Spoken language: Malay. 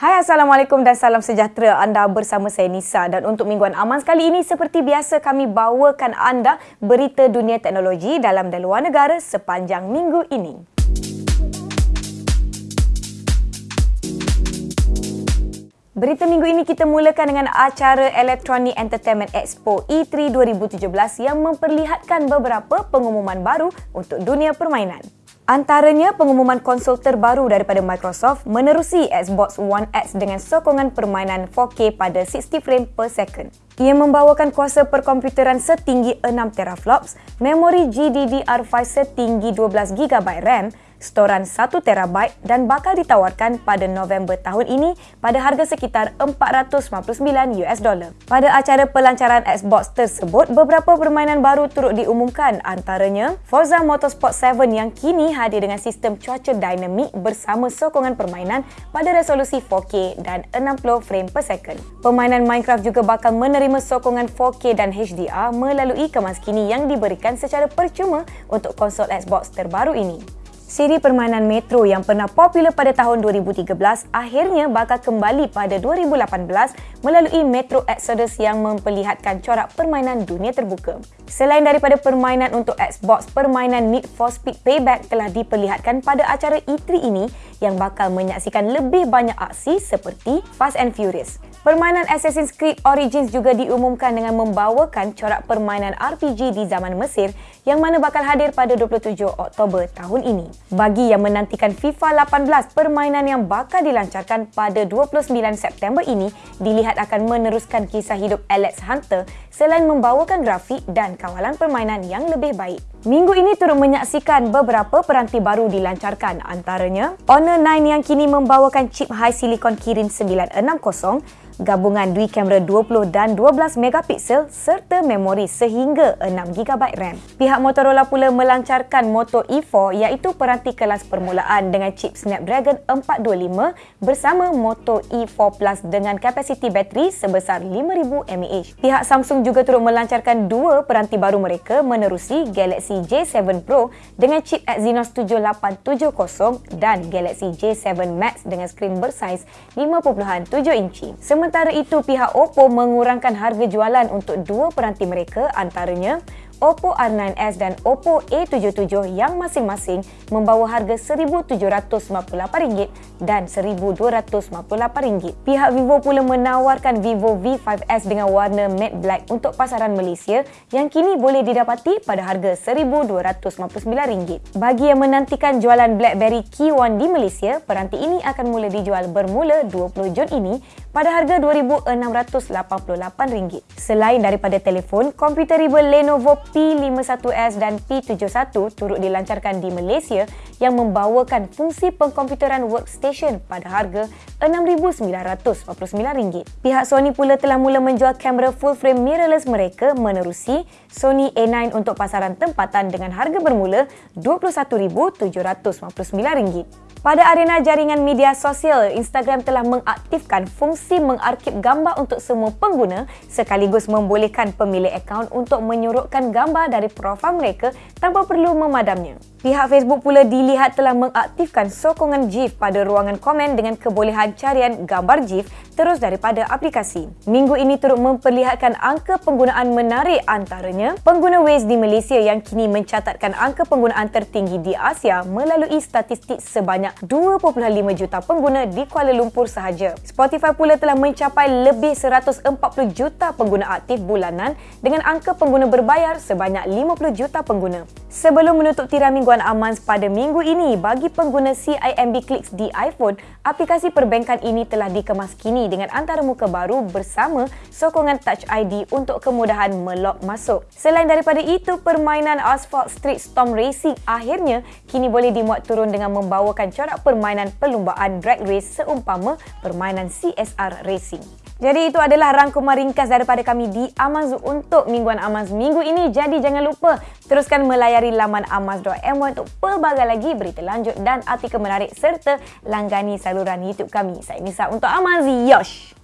Hai Assalamualaikum dan salam sejahtera anda bersama saya Nisa dan untuk mingguan aman sekali ini seperti biasa kami bawakan anda berita dunia teknologi dalam dan luar negara sepanjang minggu ini. Berita minggu ini kita mulakan dengan acara Electronic Entertainment Expo E3 2017 yang memperlihatkan beberapa pengumuman baru untuk dunia permainan. Antaranya pengumuman konsol terbaru daripada Microsoft menerusi Xbox One X dengan sokongan permainan 4K pada 60 frame per second. Ia membawakan kuasa perkomputeran setinggi 6 teraflops, memori GDDR5 setinggi 12GB RAM, storan 1TB dan bakal ditawarkan pada November tahun ini pada harga sekitar 459 US dollar. Pada acara pelancaran Xbox tersebut, beberapa permainan baru turut diumumkan antaranya Forza Motorsport 7 yang kini hadir dengan sistem cuaca dinamik bersama sokongan permainan pada resolusi 4K dan 60 frame per second. Permainan Minecraft juga bakal menerima sokongan 4K dan HDR melalui kemas kini yang diberikan secara percuma untuk konsol Xbox terbaru ini. Siri permainan Metro yang pernah popular pada tahun 2013 akhirnya bakal kembali pada 2018 melalui Metro Exodus yang memperlihatkan corak permainan dunia terbuka. Selain daripada permainan untuk Xbox, permainan Need for Speed Payback telah diperlihatkan pada acara E3 ini yang bakal menyaksikan lebih banyak aksi seperti Fast and Furious. Permainan Assassin's Creed Origins juga diumumkan dengan membawakan corak permainan RPG di zaman Mesir yang mana bakal hadir pada 27 Oktober tahun ini. Bagi yang menantikan FIFA 18, permainan yang bakal dilancarkan pada 29 September ini dilihat akan meneruskan kisah hidup Alex Hunter selain membawakan grafik dan kawalan permainan yang lebih baik. Minggu ini turut menyaksikan beberapa peranti baru dilancarkan antaranya Honor 9 yang kini membawakan chip high silicon Kirin 960 gabungan dui kamera 20 dan 12 megapiksel serta memori sehingga 6 GB RAM. Pihak Motorola pula melancarkan Moto E4 iaitu peranti kelas permulaan dengan chip Snapdragon 425 bersama Moto E4 Plus dengan kapasiti bateri sebesar 5000 mAh. Pihak Samsung juga turut melancarkan dua peranti baru mereka menerusi Galaxy J7 Pro dengan chip Exynos 7870 dan Galaxy J7 Max dengan skrin bersaiz 5.7 inci. Sementara itu, pihak Oppo mengurangkan harga jualan untuk dua peranti mereka antaranya Oppo R9s dan Oppo A77 yang masing-masing membawa harga RM1,758 dan RM1,258. Pihak Vivo pula menawarkan Vivo V5s dengan warna matte black untuk pasaran Malaysia yang kini boleh didapati pada harga RM1,259. Bagi yang menantikan jualan BlackBerry Key One di Malaysia, peranti ini akan mula dijual bermula 20 Jun ini pada harga RM2,688. Selain daripada telefon, komputer riba Lenovo P51s dan P71 turut dilancarkan di Malaysia yang membawakan fungsi pengkomputeran workstation pada harga RM6,949. Pihak Sony pula telah mula menjual kamera full frame mirrorless mereka menerusi Sony A9 untuk pasaran tempatan dengan harga bermula RM21,759. Pada arena jaringan media sosial, Instagram telah mengaktifkan fungsi mengarkib gambar untuk semua pengguna sekaligus membolehkan pemilik akaun untuk menyurutkan gambar dari profil mereka tanpa perlu memadamnya. Pihak Facebook pula dilihat telah mengaktifkan sokongan GIF pada ruangan komen dengan kebolehan carian gambar GIF terus daripada aplikasi. Minggu ini turut memperlihatkan angka penggunaan menarik antaranya pengguna Waze di Malaysia yang kini mencatatkan angka penggunaan tertinggi di Asia melalui statistik sebanyak 2.5 juta pengguna di Kuala Lumpur sahaja. Spotify pula telah mencapai lebih 140 juta pengguna aktif bulanan dengan angka pengguna berbayar sebanyak 50 juta pengguna. Sebelum menutup tirai mingguan Aman pada minggu ini, bagi pengguna CIMB Clicks di iPhone, aplikasi perbankan ini telah dikemas kini dengan antarmuka baru bersama sokongan Touch ID untuk kemudahan melog masuk. Selain daripada itu, permainan Asphalt Street Storm Racing akhirnya kini boleh dimuat turun dengan membawakan corak permainan perlumbaan drag race seumpama permainan CSR Racing. Jadi itu adalah rangkuman ringkas daripada kami di Amaz untuk mingguan Amaz minggu ini. Jadi jangan lupa teruskan melayari laman amaz.my untuk pelbagai lagi berita lanjut dan artikel menarik serta langgani saluran YouTube kami. Saya Nisa untuk Amaz. Yosh!